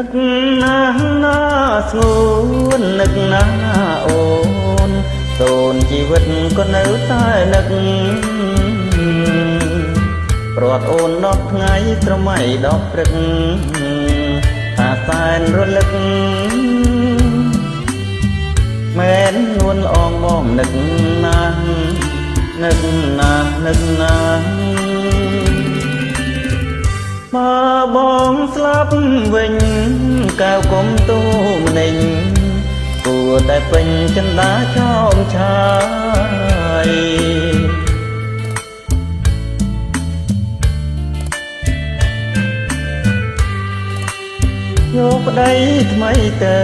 នឹកណាស់ណាស្ងួននឹកណាស់ណាអូនសូនជីវិតក៏នៅតែនឹកព្រាត់អូនដល់ថ្ងៃស្រមៃដល់ព្រឹកថាសែនរលឹកមែននួនអងបងនឹកណាស់នឹកណាស់នឹកណា ស់បើបងស្លាប់វិញកៅគុំទូម្នេញគួរតែពេញចិន្តាចោមឆាយយកប្តីថ្មីទៅ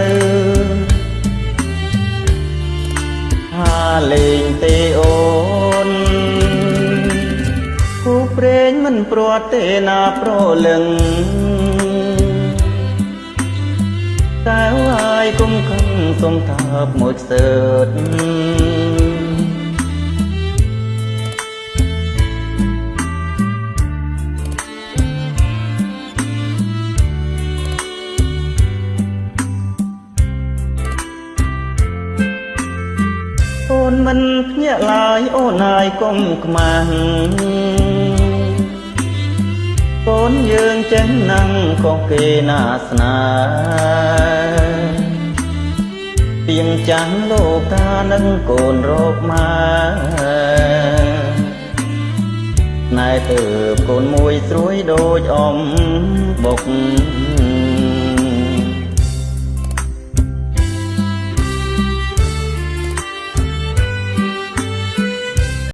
ហាលេងទេ ត់ទេណាប្រលឹងតែហើយគុំខឹងសុំថាបមួយខ្សើតអូនមិនភ្ញាក់ឡើយអូនហើយកុំខ្មាស់កូនយើង ចេះណាំងក៏គេណាស្នាទៀងចាំងលោកានឹងកូនរោគមកណែទៅកូនមួយស្រួយដូចអមបុក